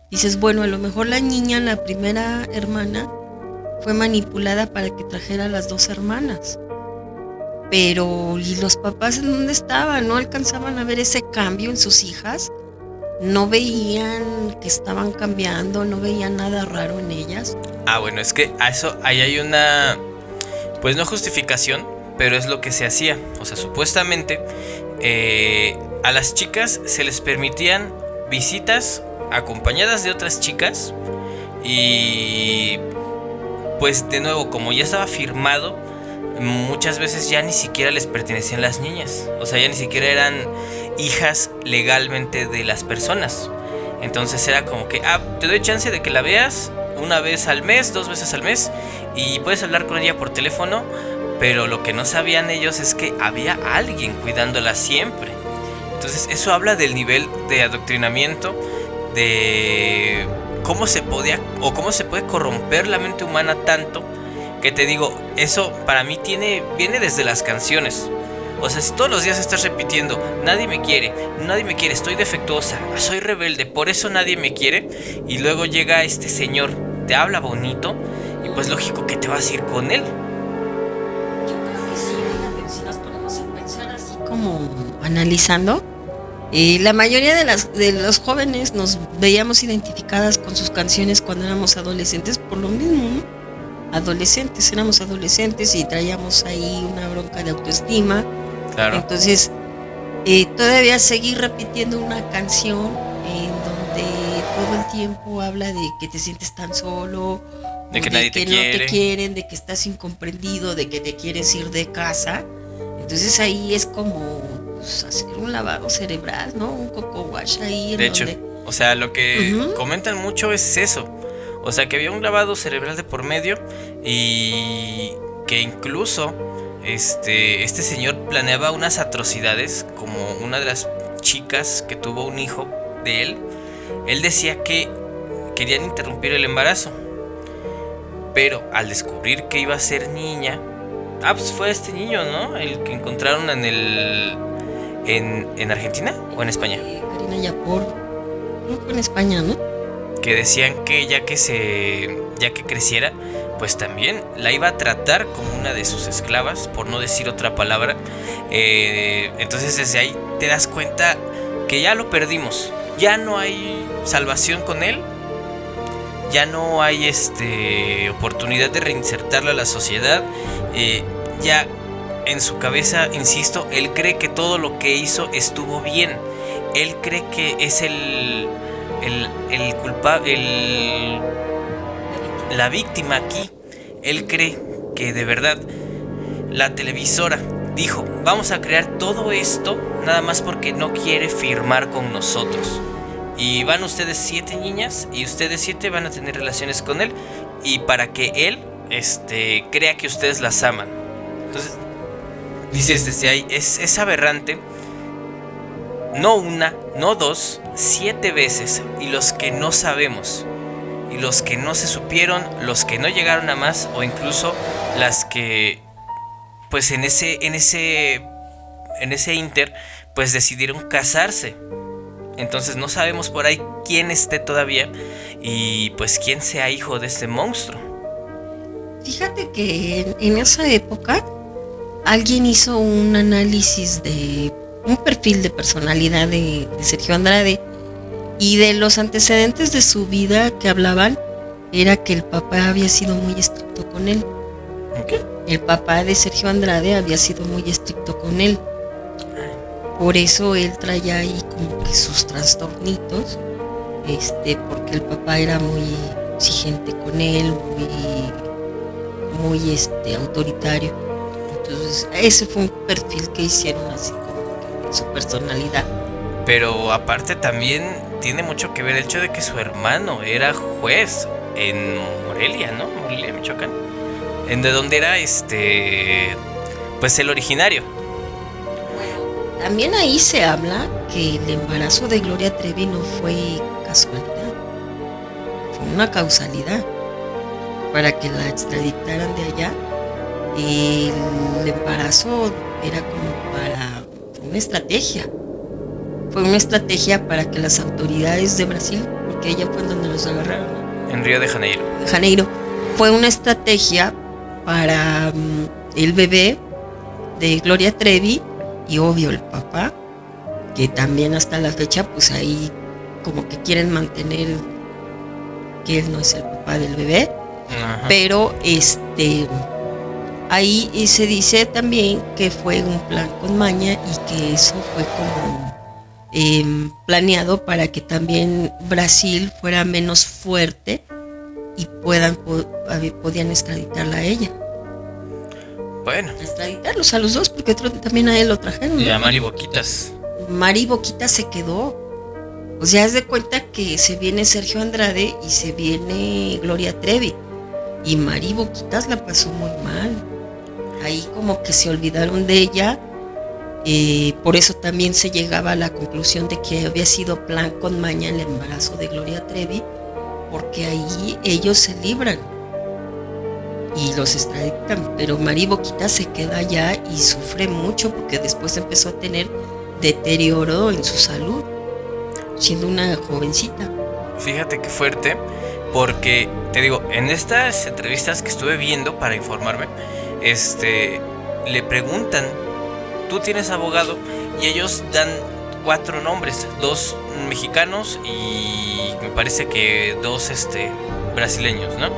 Dices, bueno, a lo mejor la niña, la primera hermana, fue manipulada para que trajera a las dos hermanas. Pero, ¿y los papás en dónde estaban? ¿No alcanzaban a ver ese cambio en sus hijas? ¿No veían que estaban cambiando? ¿No veían nada raro en ellas? Ah, bueno, es que a eso ahí hay una, pues no justificación, pero es lo que se hacía. O sea, supuestamente eh, a las chicas se les permitían visitas acompañadas de otras chicas y pues de nuevo, como ya estaba firmado, muchas veces ya ni siquiera les pertenecían las niñas. O sea, ya ni siquiera eran hijas legalmente de las personas. Entonces era como que, ah, te doy chance de que la veas una vez al mes, dos veces al mes, y puedes hablar con ella por teléfono, pero lo que no sabían ellos es que había alguien cuidándola siempre. Entonces eso habla del nivel de adoctrinamiento, de cómo se podía o cómo se puede corromper la mente humana tanto que te digo, eso para mí tiene viene desde las canciones. O sea, si todos los días estás repitiendo, nadie me quiere, nadie me quiere, estoy defectuosa, soy rebelde, por eso nadie me quiere, y luego llega este señor, te habla bonito, y pues lógico que te vas a ir con él. Yo creo que sí, si nos ponemos a pensar así como analizando, eh, la mayoría de, las, de los jóvenes nos veíamos identificadas con sus canciones cuando éramos adolescentes por lo mismo, ¿no? Adolescentes, éramos adolescentes y traíamos ahí una bronca de autoestima. Claro. Entonces, eh, todavía seguir repitiendo una canción en donde todo el tiempo habla de que te sientes tan solo, De que nadie te no quiere. te quieren, de que estás incomprendido, de que te quieres ir de casa. Entonces ahí es como pues, hacer un lavado cerebral, ¿no? Un coco wash ahí. en De hecho, o sea, lo que comentan mucho es eso. O sea, que había un lavado cerebral de por medio y que incluso este, este señor planeaba unas atrocidades como una de las chicas que tuvo un hijo de él. Él decía que querían interrumpir el embarazo. Pero al descubrir que iba a ser niña, ah, pues fue este niño, ¿no? El que encontraron en el en, en Argentina o en España. Eh, Karina Yapor, creo que fue en España, ¿no? que decían que ya que se ya que creciera pues también la iba a tratar como una de sus esclavas por no decir otra palabra Eh, entonces desde ahí te das cuenta que ya lo perdimos, ya no hay salvación con él, ya no hay este oportunidad de reinsertarlo a la sociedad, eh, ya en su cabeza, insisto, él cree que todo lo que hizo estuvo bien, él cree que es el el, el culpable, la víctima aquí, él cree que de verdad la televisora dijo, vamos a crear todo esto nada más porque no quiere firmar con nosotros. Y van ustedes siete niñas y ustedes siete van a tener relaciones con él y para que él este, crea que ustedes las aman. Entonces, dices desde ahí, es, es aberrante. No una, no dos, siete veces. Y los que no sabemos. Y los que no se supieron, los que no llegaron a más o incluso las que pues en ese en ese en ese inter pues decidieron casarse. Entonces no sabemos por ahí quién esté todavía y pues quién sea hijo de este monstruo. Fíjate que en, en esa época alguien hizo un análisis de un perfil de personalidad de, de Sergio Andrade y de los antecedentes de su vida que hablaban era que el papá había sido muy estricto con él. ¿Qué? El papá de Sergio Andrade había sido muy estricto con él. Por eso él traía ahí como que sus trastornitos, este, porque el papá era muy exigente con él, muy, muy este, autoritario. Entonces, ese fue un perfil que hicieron así como que de su personalidad. Pero aparte también tiene mucho que ver el hecho de que su hermano era juez en Morelia, ¿no? Morelia, Michoacán. En de donde era este pues el originario. También ahí se habla que el embarazo de Gloria Trevi no fue casualidad, fue una causalidad para que la extraditaran de allá. El embarazo era como para una estrategia, fue una estrategia para que las autoridades de Brasil, porque ella fue donde los agarraron. En Río de Janeiro. de Janeiro, fue una estrategia para mm, el bebé de Gloria Trevi y obvio el papá, que también hasta la fecha pues ahí como que quieren mantener que él no es el papá del bebé, Ajá. pero este ahí y se dice también que fue un plan con maña y que eso fue como em, planeado para que también Brasil fuera menos fuerte y puedan podían extraditarla a ella. Bueno, extraditarlos a los dos porque otro- también a él lo trajeron y a Mari Boquitas. Mari Boquita se quedó. O sea haz de cuenta que se viene Sergio Andrade y se viene Gloria Trevi. Y Mari Boquitas la pasó muy mal ahí como que se olvidaron de ella eh, por eso también se llegaba a la conclusión de que había sido plan con maña el embarazo de Gloria Trevi porque ahí ellos se libran y los extraditan, pero Mari Boquita se queda allá y sufre mucho porque después empezó a tener deterioro en su salud, siendo una jovencita. Fíjate qué fuerte, porque te digo, en estas entrevistas que estuve viendo para informarme, este, le preguntan, ¿tú tienes abogado? Y ellos dan cuatro nombres, dos mexicanos y me parece que dos, este, brasileños, ¿no?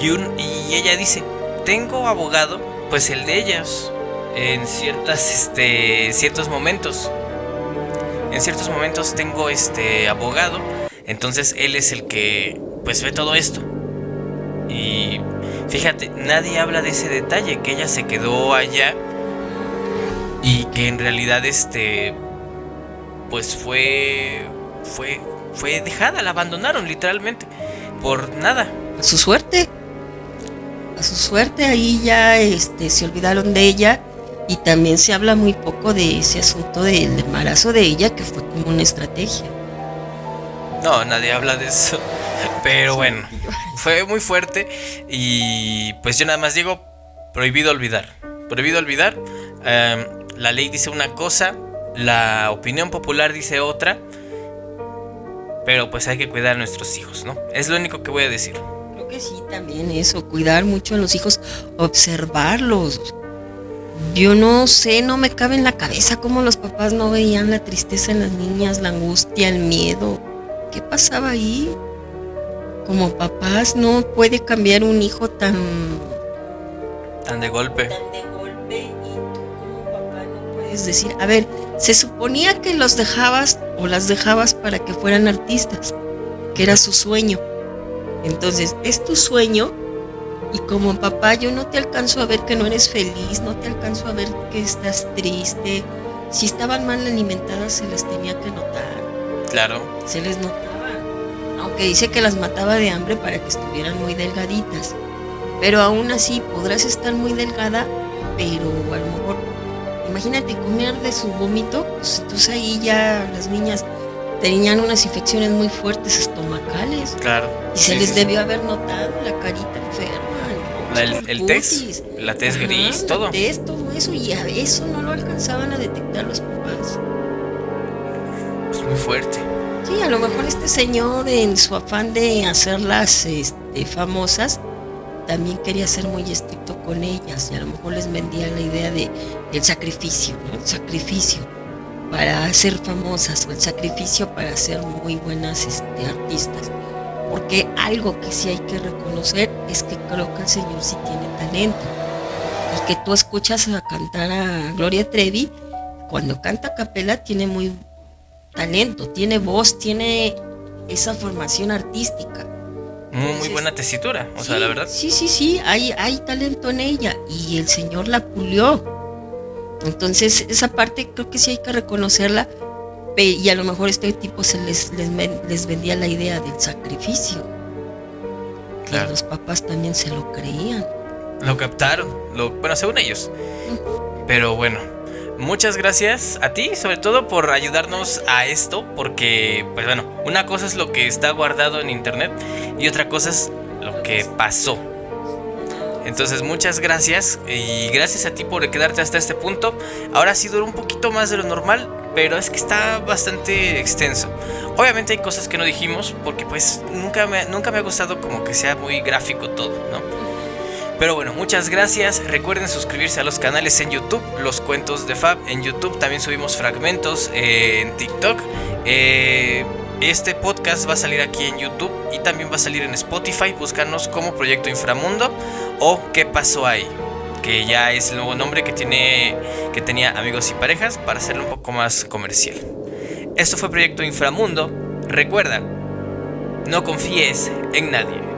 Y, un, y ella dice, tengo abogado, pues el de ellas, en ciertas, este, ciertos momentos. En ciertos momentos tengo este abogado, entonces él es el que pues ve todo esto. Y fíjate, nadie habla de ese detalle, que ella se quedó allá y que en realidad este pues fue fue fue dejada, la abandonaron literalmente por nada. A su suerte, a su suerte ahí ya este, se olvidaron de ella y también se habla muy poco de ese asunto del embarazo de ella que fue como una estrategia. No, nadie habla de eso. Pero bueno, fue muy fuerte y pues yo nada más digo, prohibido olvidar. Prohibido olvidar. Em, la ley dice una cosa, la opinión popular dice otra. Pero pues hay que cuidar a nuestros hijos, ¿no? Es lo único que voy a decir. Creo que sí, también eso, cuidar mucho a los hijos, observarlos, yo no sé, no me cabe en la cabeza cómo los papás no veían la tristeza en las niñas, la angustia, el miedo. ¿Qué pasaba ahí? Como papás no puede cambiar un hijo tan tan de golpe. Tan de golpe y tú como papá no puedes decir, a ver, se suponía que los dejabas o las dejabas para que fueran artistas, que era su sueño. Entonces, es tu sueño y como papá yo no te alcanzo a ver que no eres feliz, no te alcanzo a ver que estás triste. Si estaban mal alimentadas se les tenía que notar. Claro. Se les notaba. Aunque dice que las mataba de hambre para que estuvieran muy delgaditas. Pero aún así podrás estar muy delgada, pero a lo mejor, imagínate comer de su vómito, pues entonces ahí ya las niñas tenían unas infecciones muy fuertes estomacales. Claro. Y se les debió haber notado la carita enferma. La, el, el test, la test gris, todo. El test, todo eso, y a eso no lo alcanzaban a detectar los papás. Es muy fuerte. Sí, a lo mejor este señor en su afán de hacerlas este, famosas, también quería ser muy estricto con ellas y a lo mejor les vendía la idea de el sacrificio, el sacrificio para ser famosas o el sacrificio para ser muy buenas este, artistas. Porque algo que sí hay que reconocer es que creo que el Señor sí tiene talento. Y que tú escuchas a cantar a Gloria Trevi, cuando canta a capela tiene muy talento, tiene voz, tiene esa formación artística. Muy, muy buena tesitura, o sea, la verdad. Sí, sí, sí, hay, hay talento en ella y el Señor la pulió. Entonces, esa parte creo que sí hay que reconocerla y a lo mejor este tipo se les, les, vendía la idea del sacrificio. Claro. los papás también se lo creían. Lo captaron, lo, bueno, según ellos. Pero bueno, muchas gracias a ti, sobre todo por ayudarnos a esto, porque, pues bueno, una cosa es lo que está guardado en internet y otra cosa es lo que pasó. Entonces muchas gracias y gracias a ti por quedarte hasta este punto. Ahora sí duró un poquito más de lo normal, pero es que está bastante extenso. Obviamente hay cosas que no dijimos porque pues nunca nunca me ha gustado como que sea muy gráfico todo, ¿no? Pero bueno, muchas gracias. Recuerden suscribirse a los canales en YouTube, los cuentos de Fab en YouTube. También subimos fragmentos en TikTok. Eh, este podcast va a salir aquí en YouTube y también va a salir en Spotify. Búscanos como Proyecto Inframundo o ¿Qué pasó ahí? Que ya es el nuevo nombre que, tiene, que tenía amigos y parejas para hacerlo un poco más comercial. Esto fue Proyecto Inframundo. Recuerda, no confíes en nadie.